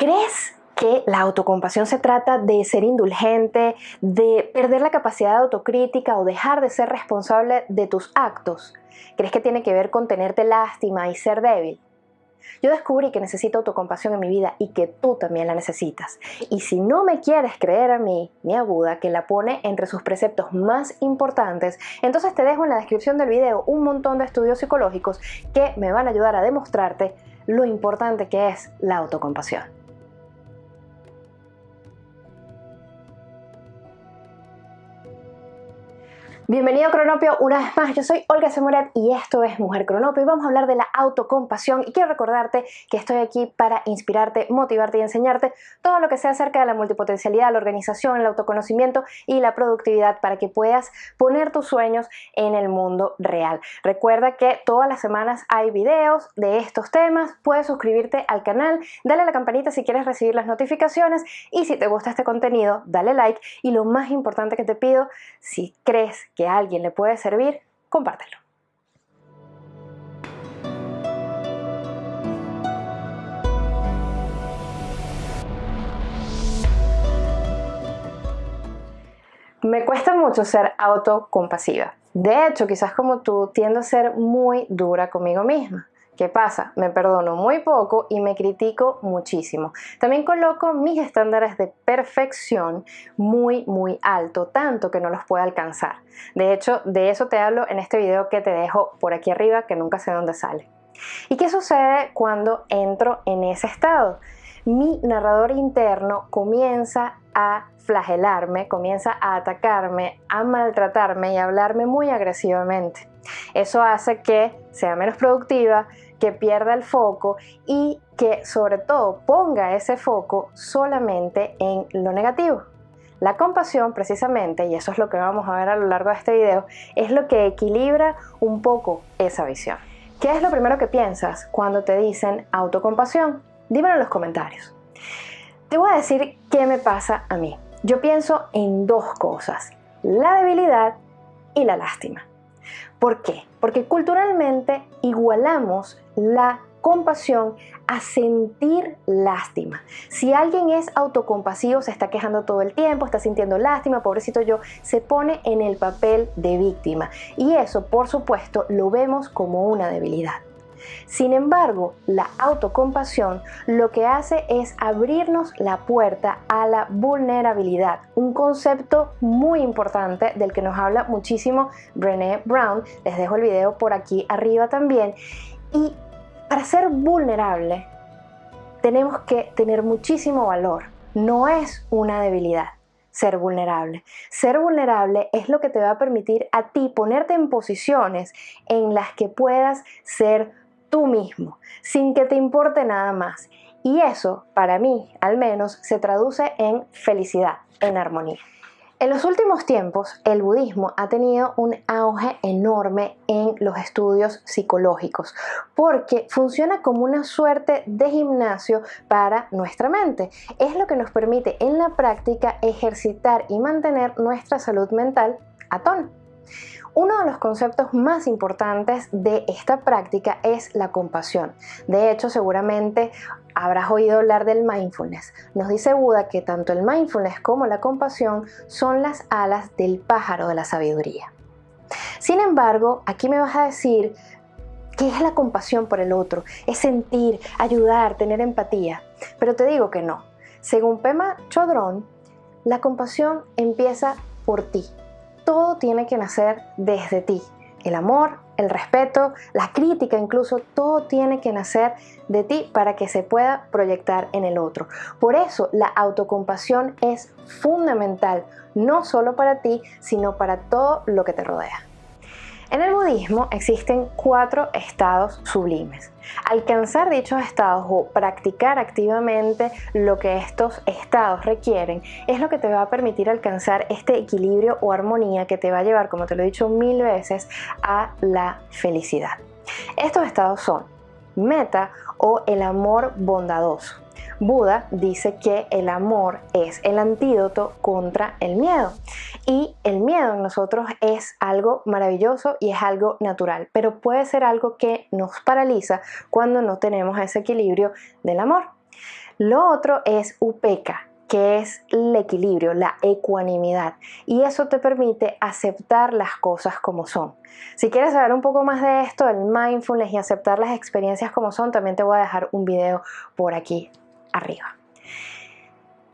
¿Crees que la autocompasión se trata de ser indulgente, de perder la capacidad de autocrítica o dejar de ser responsable de tus actos? ¿Crees que tiene que ver con tenerte lástima y ser débil? Yo descubrí que necesito autocompasión en mi vida y que tú también la necesitas. Y si no me quieres creer a mí, mi aguda, que la pone entre sus preceptos más importantes, entonces te dejo en la descripción del video un montón de estudios psicológicos que me van a ayudar a demostrarte lo importante que es la autocompasión. Bienvenido a Cronopio. Una vez más, yo soy Olga Semoret y esto es Mujer Cronopio. Y vamos a hablar de la autocompasión y quiero recordarte que estoy aquí para inspirarte, motivarte y enseñarte todo lo que sea acerca de la multipotencialidad, la organización, el autoconocimiento y la productividad para que puedas poner tus sueños en el mundo real. Recuerda que todas las semanas hay videos de estos temas, puedes suscribirte al canal, dale a la campanita si quieres recibir las notificaciones y si te gusta este contenido, dale like. Y lo más importante que te pido, si crees que que alguien le puede servir, compártelo. Me cuesta mucho ser autocompasiva. De hecho, quizás como tú, tiendo a ser muy dura conmigo misma. ¿Qué pasa? Me perdono muy poco y me critico muchísimo. También coloco mis estándares de perfección muy muy alto, tanto que no los puedo alcanzar. De hecho, de eso te hablo en este video que te dejo por aquí arriba, que nunca sé dónde sale. ¿Y qué sucede cuando entro en ese estado? Mi narrador interno comienza a flagelarme, comienza a atacarme, a maltratarme y a hablarme muy agresivamente. Eso hace que sea menos productiva, que pierda el foco y que sobre todo ponga ese foco solamente en lo negativo. La compasión precisamente, y eso es lo que vamos a ver a lo largo de este video, es lo que equilibra un poco esa visión. ¿Qué es lo primero que piensas cuando te dicen autocompasión? Dímelo en los comentarios. Te voy a decir qué me pasa a mí. Yo pienso en dos cosas, la debilidad y la lástima. ¿Por qué? Porque culturalmente igualamos la compasión a sentir lástima. Si alguien es autocompasivo, se está quejando todo el tiempo, está sintiendo lástima, pobrecito yo, se pone en el papel de víctima. Y eso, por supuesto, lo vemos como una debilidad. Sin embargo, la autocompasión lo que hace es abrirnos la puerta a la vulnerabilidad, un concepto muy importante del que nos habla muchísimo Brené Brown. Les dejo el video por aquí arriba también. Y para ser vulnerable tenemos que tener muchísimo valor. No es una debilidad ser vulnerable. Ser vulnerable es lo que te va a permitir a ti ponerte en posiciones en las que puedas ser tú mismo, sin que te importe nada más. Y eso, para mí al menos, se traduce en felicidad, en armonía. En los últimos tiempos, el budismo ha tenido un auge enorme en los estudios psicológicos porque funciona como una suerte de gimnasio para nuestra mente. Es lo que nos permite en la práctica ejercitar y mantener nuestra salud mental a tono. Uno de los conceptos más importantes de esta práctica es la compasión. De hecho, seguramente habrás oído hablar del mindfulness. Nos dice Buda que tanto el mindfulness como la compasión son las alas del pájaro de la sabiduría. Sin embargo, aquí me vas a decir ¿Qué es la compasión por el otro? Es sentir, ayudar, tener empatía. Pero te digo que no. Según Pema Chodron, la compasión empieza por ti, todo tiene que nacer desde ti. El amor, el respeto, la crítica incluso, todo tiene que nacer de ti para que se pueda proyectar en el otro. Por eso la autocompasión es fundamental, no solo para ti, sino para todo lo que te rodea. En el budismo existen cuatro estados sublimes. Alcanzar dichos estados o practicar activamente lo que estos estados requieren es lo que te va a permitir alcanzar este equilibrio o armonía que te va a llevar, como te lo he dicho mil veces, a la felicidad. Estos estados son meta o el amor bondadoso. Buda dice que el amor es el antídoto contra el miedo. Y el miedo en nosotros es algo maravilloso y es algo natural, pero puede ser algo que nos paraliza cuando no tenemos ese equilibrio del amor. Lo otro es upeca, que es el equilibrio, la ecuanimidad. Y eso te permite aceptar las cosas como son. Si quieres saber un poco más de esto, el mindfulness y aceptar las experiencias como son, también te voy a dejar un video por aquí arriba.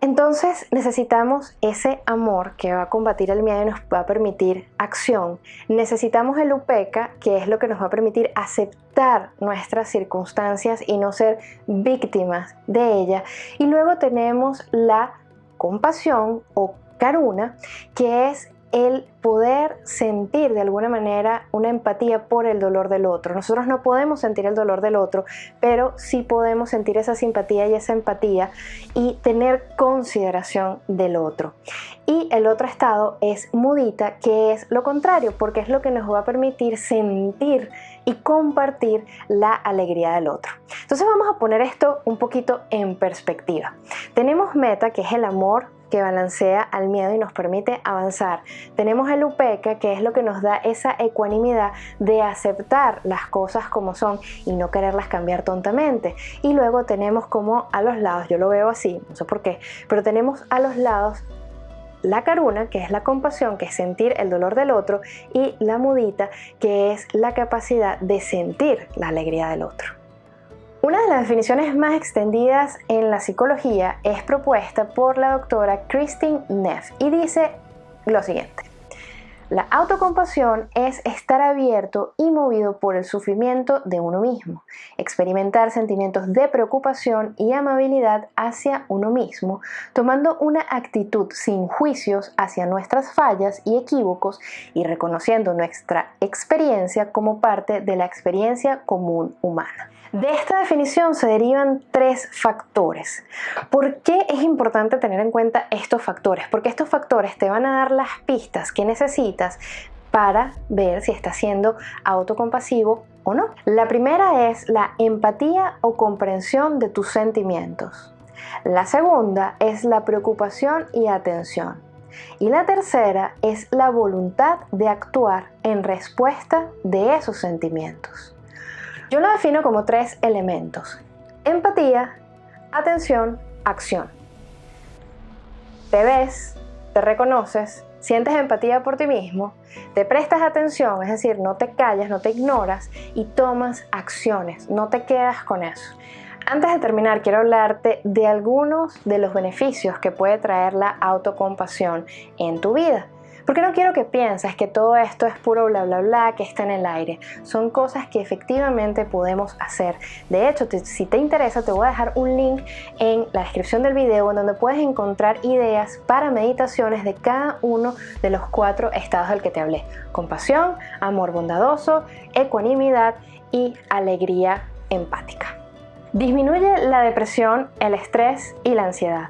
Entonces necesitamos ese amor que va a combatir el miedo y nos va a permitir acción. Necesitamos el UPECA, que es lo que nos va a permitir aceptar nuestras circunstancias y no ser víctimas de ella. Y luego tenemos la compasión o karuna, que es el poder sentir de alguna manera una empatía por el dolor del otro. Nosotros no podemos sentir el dolor del otro, pero sí podemos sentir esa simpatía y esa empatía y tener consideración del otro. Y el otro estado es mudita, que es lo contrario, porque es lo que nos va a permitir sentir y compartir la alegría del otro. Entonces vamos a poner esto un poquito en perspectiva. Tenemos meta, que es el amor que balancea al miedo y nos permite avanzar. Tenemos el upeca, que es lo que nos da esa ecuanimidad de aceptar las cosas como son y no quererlas cambiar tontamente. Y luego tenemos como a los lados, yo lo veo así, no sé por qué, pero tenemos a los lados la caruna, que es la compasión, que es sentir el dolor del otro, y la mudita, que es la capacidad de sentir la alegría del otro. Una de las definiciones más extendidas en la psicología es propuesta por la doctora Christine Neff y dice lo siguiente. La autocompasión es estar abierto y movido por el sufrimiento de uno mismo, experimentar sentimientos de preocupación y amabilidad hacia uno mismo, tomando una actitud sin juicios hacia nuestras fallas y equívocos y reconociendo nuestra experiencia como parte de la experiencia común humana. De esta definición se derivan tres factores. ¿Por qué es importante tener en cuenta estos factores? Porque estos factores te van a dar las pistas que necesitas para ver si estás siendo autocompasivo o no. La primera es la empatía o comprensión de tus sentimientos. La segunda es la preocupación y atención. Y la tercera es la voluntad de actuar en respuesta de esos sentimientos. Yo lo defino como tres elementos. Empatía, atención, acción. Te ves, te reconoces, sientes empatía por ti mismo, te prestas atención, es decir, no te callas, no te ignoras y tomas acciones, no te quedas con eso. Antes de terminar, quiero hablarte de algunos de los beneficios que puede traer la autocompasión en tu vida. Porque no quiero que pienses que todo esto es puro bla bla bla que está en el aire. Son cosas que efectivamente podemos hacer. De hecho, si te interesa, te voy a dejar un link en la descripción del video en donde puedes encontrar ideas para meditaciones de cada uno de los cuatro estados del que te hablé. Compasión, amor bondadoso, ecuanimidad y alegría empática. Disminuye la depresión, el estrés y la ansiedad.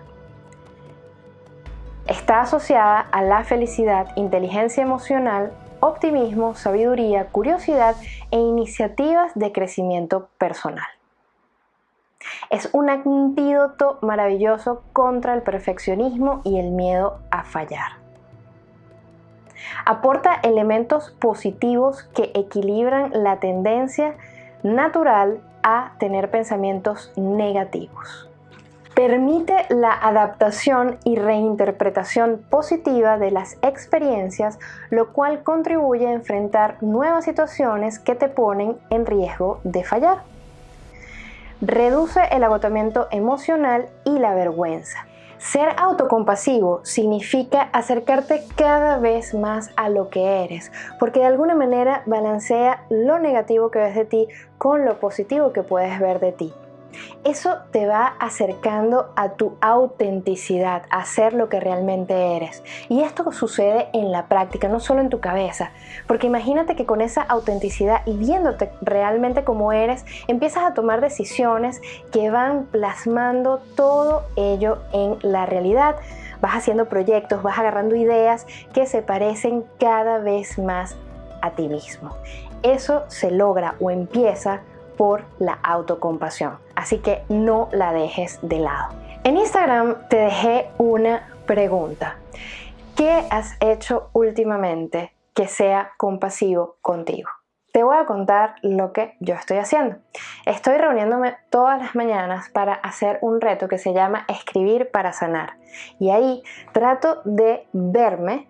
Está asociada a la felicidad, inteligencia emocional, optimismo, sabiduría, curiosidad e iniciativas de crecimiento personal. Es un antídoto maravilloso contra el perfeccionismo y el miedo a fallar. Aporta elementos positivos que equilibran la tendencia natural a tener pensamientos negativos permite la adaptación y reinterpretación positiva de las experiencias, lo cual contribuye a enfrentar nuevas situaciones que te ponen en riesgo de fallar. Reduce el agotamiento emocional y la vergüenza. Ser autocompasivo significa acercarte cada vez más a lo que eres, porque de alguna manera balancea lo negativo que ves de ti con lo positivo que puedes ver de ti. Eso te va acercando a tu autenticidad, a ser lo que realmente eres. Y esto sucede en la práctica, no solo en tu cabeza. Porque imagínate que con esa autenticidad y viéndote realmente como eres, empiezas a tomar decisiones que van plasmando todo ello en la realidad. Vas haciendo proyectos, vas agarrando ideas que se parecen cada vez más a ti mismo. Eso se logra o empieza por la autocompasión. Así que no la dejes de lado. En Instagram te dejé una pregunta. ¿Qué has hecho últimamente que sea compasivo contigo? te voy a contar lo que yo estoy haciendo. Estoy reuniéndome todas las mañanas para hacer un reto que se llama Escribir para sanar. Y ahí trato de verme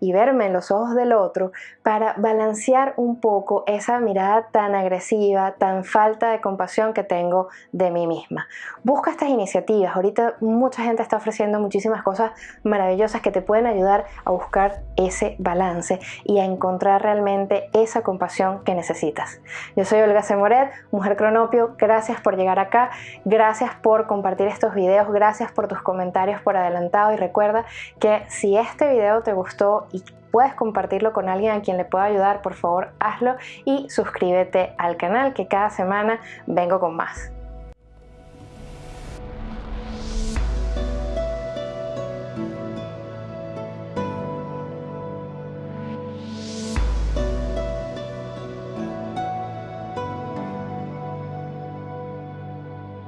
y verme en los ojos del otro para balancear un poco esa mirada tan agresiva, tan falta de compasión que tengo de mí misma. Busca estas iniciativas. Ahorita mucha gente está ofreciendo muchísimas cosas maravillosas que te pueden ayudar a buscar ese balance y a encontrar realmente esa compasión que necesitas. Yo soy Olga Semoret, mujer cronopio. Gracias por llegar acá. Gracias por compartir estos videos. Gracias por tus comentarios por adelantado y recuerda que si este video te gustó y puedes compartirlo con alguien a quien le pueda ayudar, por favor hazlo y suscríbete al canal que cada semana vengo con más.